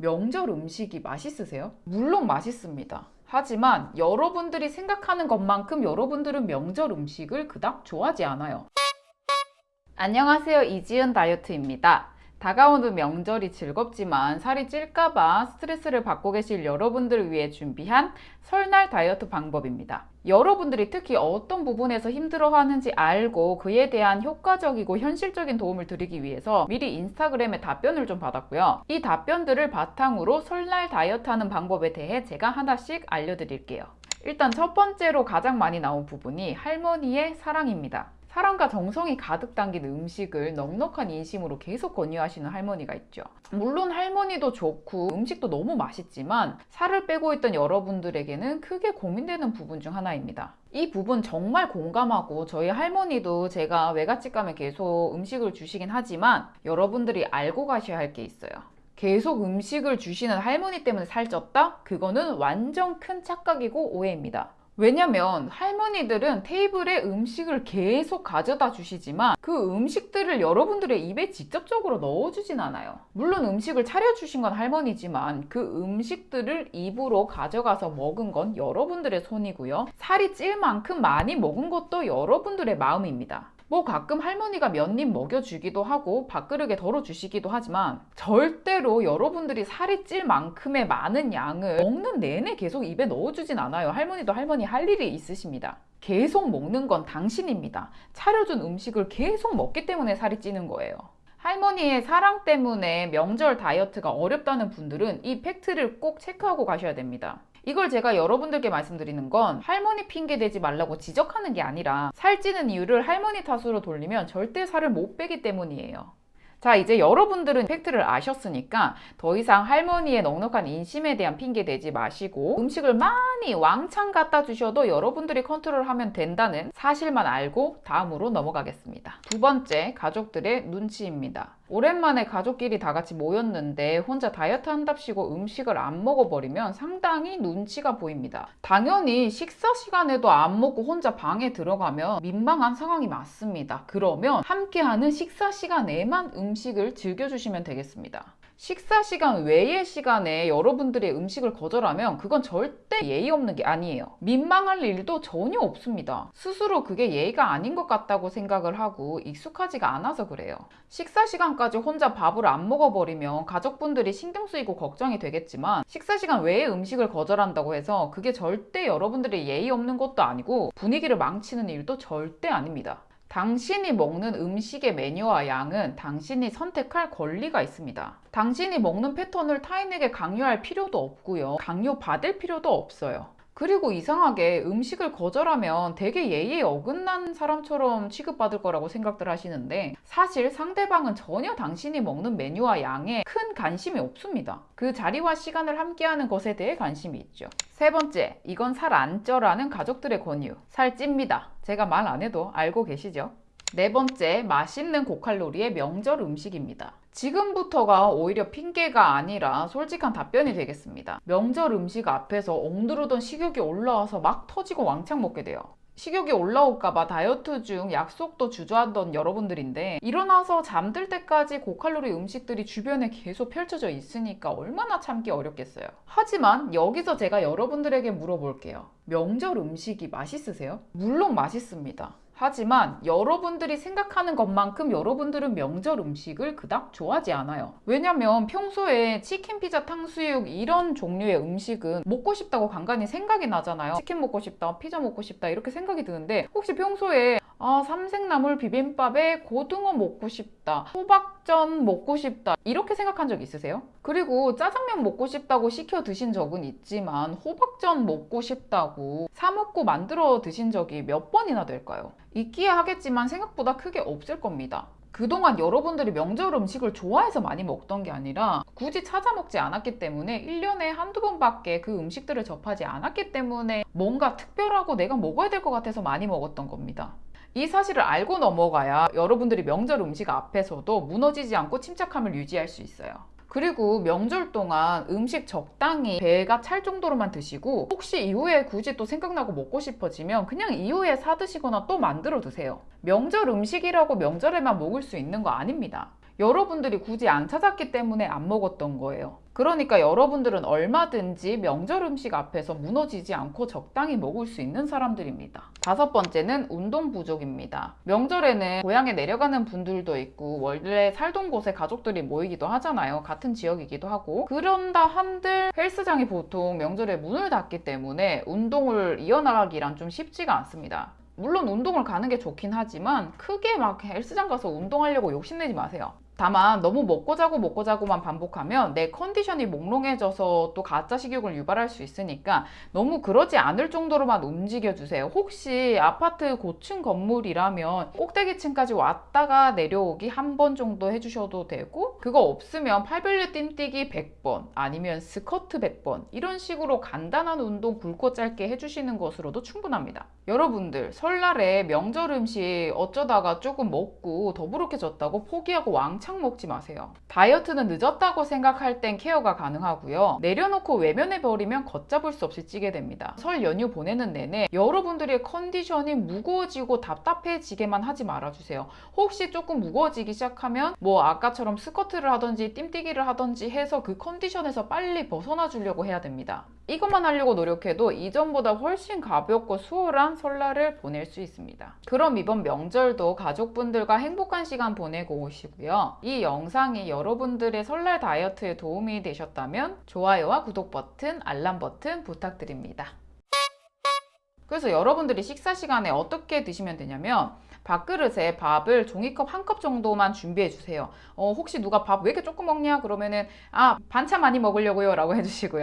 명절 음식이 맛있으세요? 물론 맛있습니다. 하지만 여러분들이 생각하는 것만큼 여러분들은 명절 음식을 그닥 좋아하지 않아요. 안녕하세요. 이지은 다이어트입니다. 다가오는 명절이 즐겁지만 살이 찔까봐 스트레스를 받고 계실 여러분들을 위해 준비한 설날 다이어트 방법입니다. 여러분들이 특히 어떤 부분에서 힘들어하는지 알고 그에 대한 효과적이고 현실적인 도움을 드리기 위해서 미리 인스타그램에 답변을 좀 받았고요. 이 답변들을 바탕으로 설날 다이어트 하는 방법에 대해 제가 하나씩 알려드릴게요. 일단 첫 번째로 가장 많이 나온 부분이 할머니의 사랑입니다. 사랑과 정성이 가득 담긴 음식을 넉넉한 인심으로 계속 권유하시는 할머니가 있죠. 물론 할머니도 좋고 음식도 너무 맛있지만 살을 빼고 있던 여러분들에게는 크게 고민되는 부분 중 하나입니다. 이 부분 정말 공감하고 저희 할머니도 제가 외갓집 가면 계속 음식을 주시긴 하지만 여러분들이 알고 가셔야 할 게 있어요. 계속 음식을 주시는 할머니 때문에 살쪘다? 그거는 완전 큰 착각이고 오해입니다. 왜냐면 할머니들은 테이블에 음식을 계속 가져다 주시지만 그 음식들을 여러분들의 입에 직접적으로 넣어주진 않아요. 물론 음식을 차려주신 건 할머니지만 그 음식들을 입으로 가져가서 먹은 건 여러분들의 손이고요. 살이 찔 만큼 많이 먹은 것도 여러분들의 마음입니다. 뭐 가끔 할머니가 몇 입 먹여주기도 하고 밥그릇에 덜어주시기도 하지만 절대로 여러분들이 살이 찔 만큼의 많은 양을 먹는 내내 계속 입에 넣어주진 않아요. 할머니도 할머니 할 일이 있으십니다. 계속 먹는 건 당신입니다. 차려준 음식을 계속 먹기 때문에 살이 찌는 거예요. 할머니의 사랑 때문에 명절 다이어트가 어렵다는 분들은 이 팩트를 꼭 체크하고 가셔야 됩니다. 이걸 제가 여러분들께 말씀드리는 건 할머니 핑계 대지 말라고 지적하는 게 아니라 살찌는 이유를 할머니 탓으로 돌리면 절대 살을 못 빼기 때문이에요. 자 이제 여러분들은 팩트를 아셨으니까 더 이상 할머니의 넉넉한 인심에 대한 핑계 대지 마시고 음식을 많이 왕창 갖다 주셔도 여러분들이 컨트롤하면 된다는 사실만 알고 다음으로 넘어가겠습니다. 두 번째 가족들의 눈치입니다. 오랜만에 가족끼리 다 같이 모였는데 혼자 다이어트 한답시고 음식을 안 먹어버리면 상당히 눈치가 보입니다. 당연히 식사 시간에도 안 먹고 혼자 방에 들어가면 민망한 상황이 맞습니다. 그러면 함께하는 식사 시간에만 음식을 즐겨주시면 되겠습니다. 식사 시간 외의 시간에 여러분들의 음식을 거절하면 그건 절대 예의 없는 게 아니에요. 민망할 일도 전혀 없습니다. 스스로 그게 예의가 아닌 것 같다고 생각을 하고 익숙하지가 않아서 그래요. 식사 시간까지 혼자 밥을 안 먹어버리면 가족분들이 신경 쓰이고 걱정이 되겠지만 식사 시간 외의 음식을 거절한다고 해서 그게 절대 여러분들의 예의 없는 것도 아니고 분위기를 망치는 일도 절대 아닙니다. 당신이 먹는 음식의 메뉴와 양은 당신이 선택할 권리가 있습니다. 당신이 먹는 패턴을 타인에게 강요할 필요도 없고요. 강요받을 필요도 없어요. 그리고 이상하게 음식을 거절하면 되게 예의에 어긋난 사람처럼 취급받을 거라고 생각들 하시는데 사실 상대방은 전혀 당신이 먹는 메뉴와 양에 큰 관심이 없습니다. 그 자리와 시간을 함께하는 것에 대해 관심이 있죠. 세 번째, 이건 살 안 쪄라는 가족들의 권유. 살 찝니다. 제가 말 안 해도 알고 계시죠? 네 번째, 맛있는 고칼로리의 명절 음식입니다. 지금부터가 오히려 핑계가 아니라 솔직한 답변이 되겠습니다. 명절 음식 앞에서 엉두르던 식욕이 올라와서 막 터지고 왕창 먹게 돼요. 식욕이 올라올까봐 다이어트 중 약속도 주저하던 여러분들인데 일어나서 잠들 때까지 고칼로리 음식들이 주변에 계속 펼쳐져 있으니까 얼마나 참기 어렵겠어요. 하지만 여기서 제가 여러분들에게 물어볼게요. 명절 음식이 맛있으세요? 물론 맛있습니다. 하지만 여러분들이 생각하는 것만큼 여러분들은 명절 음식을 그닥 좋아하지 않아요. 왜냐면 평소에 치킨, 피자, 탕수육 이런 종류의 음식은 먹고 싶다고 간간히 생각이 나잖아요. 치킨 먹고 싶다, 피자 먹고 싶다 이렇게 생각이 드는데 혹시 평소에 아 삼색나물 비빔밥에 고등어 먹고 싶다, 호박전 먹고 싶다 이렇게 생각한 적 있으세요? 그리고 짜장면 먹고 싶다고 시켜 드신 적은 있지만 호박전 먹고 싶다고 사 먹고 만들어 드신 적이 몇 번이나 될까요? 있기야 하겠지만 생각보다 크게 없을 겁니다. 그동안 여러분들이 명절 음식을 좋아해서 많이 먹던 게 아니라 굳이 찾아 먹지 않았기 때문에 1년에 한두 번밖에 그 음식들을 접하지 않았기 때문에 뭔가 특별하고 내가 먹어야 될 것 같아서 많이 먹었던 겁니다. 이 사실을 알고 넘어가야 여러분들이 명절 음식 앞에서도 무너지지 않고 침착함을 유지할 수 있어요. 그리고 명절 동안 음식 적당히 배가 찰 정도로만 드시고 혹시 이후에 굳이 또 생각나고 먹고 싶어지면 그냥 이후에 사 드시거나 또 만들어 드세요. 명절 음식이라고 명절에만 먹을 수 있는 거 아닙니다. 여러분들이 굳이 안 찾았기 때문에 안 먹었던 거예요. 그러니까 여러분들은 얼마든지 명절 음식 앞에서 무너지지 않고 적당히 먹을 수 있는 사람들입니다. 다섯 번째는 운동 부족입니다. 명절에는 고향에 내려가는 분들도 있고 원래 살던 곳에 가족들이 모이기도 하잖아요. 같은 지역이기도 하고 그런다 한들 헬스장이 보통 명절에 문을 닫기 때문에 운동을 이어나가기란 좀 쉽지가 않습니다. 물론 운동을 가는 게 좋긴 하지만 크게 막 헬스장 가서 운동하려고 욕심내지 마세요. 다만 너무 먹고 자고 먹고 자고만 반복하면 내 컨디션이 몽롱해져서 또 가짜 식욕을 유발할 수 있으니까 너무 그러지 않을 정도로만 움직여 주세요. 혹시 아파트 고층 건물이라면 꼭대기층까지 왔다가 내려오기 한 번 정도 해주셔도 되고 그거 없으면 팔별류 띵뛰기 100번 아니면 스쿼트 100번 이런 식으로 간단한 운동 굵고 짧게 해주시는 것으로도 충분합니다. 여러분들 설날에 명절 음식 어쩌다가 조금 먹고 더부룩해졌다고 포기하고 왕창 먹지 마세요. 다이어트는 늦었다고 생각할 땐 케어가 가능하고요. 내려놓고 외면해 버리면 걷잡을 수 없이 찌게 됩니다. 설 연휴 보내는 내내 여러분들의 컨디션이 무거워지고 답답해지게만 하지 말아주세요. 혹시 조금 무거워지기 시작하면 뭐 아까처럼 스쿼트를 하든지 뜀뛰기를 하든지 해서 그 컨디션에서 빨리 벗어나 주려고 해야 됩니다. 이것만 하려고 노력해도 이전보다 훨씬 가볍고 수월한 설날을 보낼 수 있습니다. 그럼 이번 명절도 가족분들과 행복한 시간 보내고 오시고요. 이 영상이 여러분들의 설날 다이어트에 도움이 되셨다면 좋아요와 구독 버튼, 알람 버튼 부탁드립니다. 그래서 여러분들이 식사 시간에 어떻게 드시면 되냐면 밥그릇에 밥을 종이컵 한 컵 정도만 준비해 주세요. 어, 혹시 누가 밥 왜 이렇게 조금 먹냐? 그러면은 아 반찬 많이 먹으려고요 라고 해주시고요.